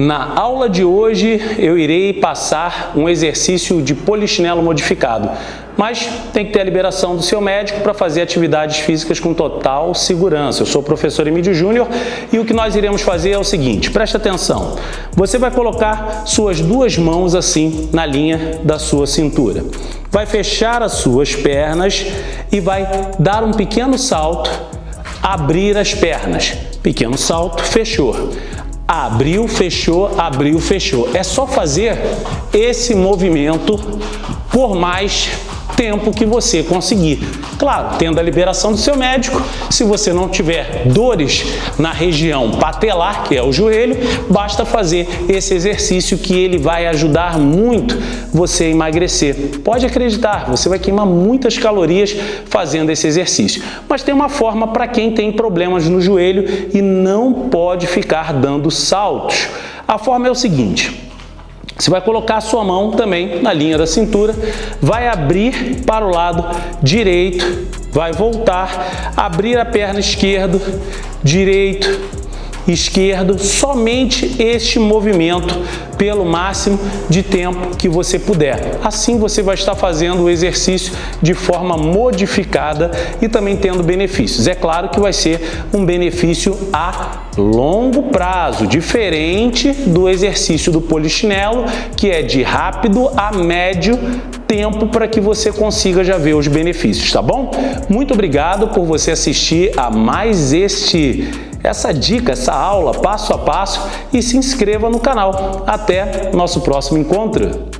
Na aula de hoje eu irei passar um exercício de polichinelo modificado, mas tem que ter a liberação do seu médico para fazer atividades físicas com total segurança. Eu sou o professor Emílio Júnior e o que nós iremos fazer é o seguinte, preste atenção, você vai colocar suas duas mãos assim na linha da sua cintura, vai fechar as suas pernas e vai dar um pequeno salto, abrir as pernas, pequeno salto, fechou abriu, fechou, abriu, fechou. É só fazer esse movimento por mais tempo que você conseguir. Claro, tendo a liberação do seu médico, se você não tiver dores na região patelar, que é o joelho, basta fazer esse exercício que ele vai ajudar muito você a emagrecer. Pode acreditar, você vai queimar muitas calorias fazendo esse exercício. Mas tem uma forma para quem tem problemas no joelho e não pode ficar dando saltos. A forma é o seguinte, você vai colocar a sua mão também na linha da cintura, vai abrir para o lado direito, vai voltar, abrir a perna esquerda, direito, esquerdo, somente este movimento pelo máximo de tempo que você puder. Assim você vai estar fazendo o exercício de forma modificada e também tendo benefícios. É claro que vai ser um benefício a longo prazo, diferente do exercício do polichinelo, que é de rápido a médio tempo para que você consiga já ver os benefícios, tá bom? Muito obrigado por você assistir a mais este essa dica, essa aula passo a passo e se inscreva no canal. Até nosso próximo encontro!